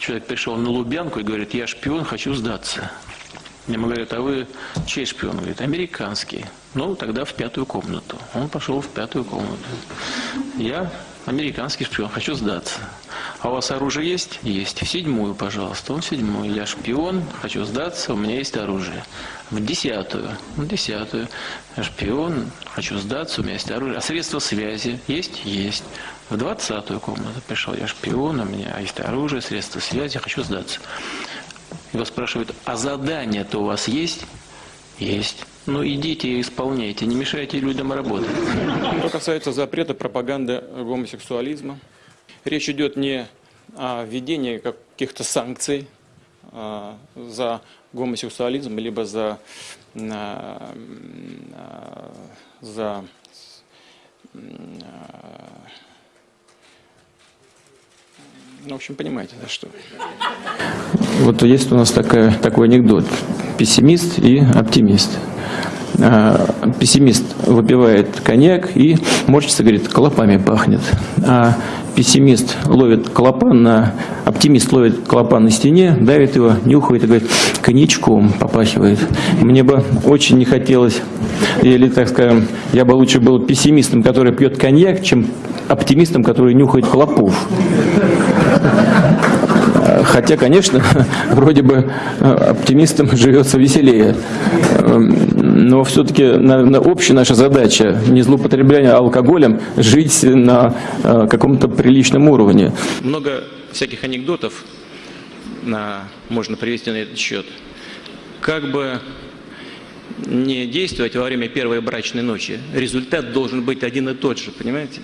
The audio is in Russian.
Человек пришел на Лубянку и говорит, я шпион, хочу сдаться. Ему говорят, а вы чей шпион? Он говорит, американский. Ну, тогда в пятую комнату. Он пошел в пятую комнату. Я американский шпион, хочу сдаться. А у вас оружие есть? Есть. В седьмую, пожалуйста. Он седьмую. Я шпион, хочу сдаться, у меня есть оружие. В десятую. В десятую. Я шпион, хочу сдаться, у меня есть оружие. А средства связи есть? Есть. В двадцатую комнату пришел. Я шпион, у меня есть оружие, средства связи, хочу сдаться. Его спрашивают, а задание-то у вас есть? Есть. Ну идите и исполняйте, не мешайте людям работать. Что касается запрета пропаганды гомосексуализма, речь идет не о введении каких-то санкций а, за гомосексуализм, либо за, а, а, за ну, в общем, понимаете, да, что. Вот есть у нас такая, такой анекдот. Пессимист и оптимист. А, пессимист выпивает коньяк и морщится, говорит, клопами пахнет. А пессимист ловит клопан на... Оптимист ловит клопан на стене, давит его, нюхает и говорит, коньячком попахивает. Мне бы очень не хотелось, или, так скажем, я бы лучше был пессимистом, который пьет коньяк, чем оптимистом, который нюхает клопов. Хотя, конечно, вроде бы э, оптимистам живется веселее. Но все-таки, наверное, общая наша задача, не злоупотребление алкоголем, жить на э, каком-то приличном уровне. Много всяких анекдотов на, можно привести на этот счет. Как бы не действовать во время первой брачной ночи, результат должен быть один и тот же, понимаете?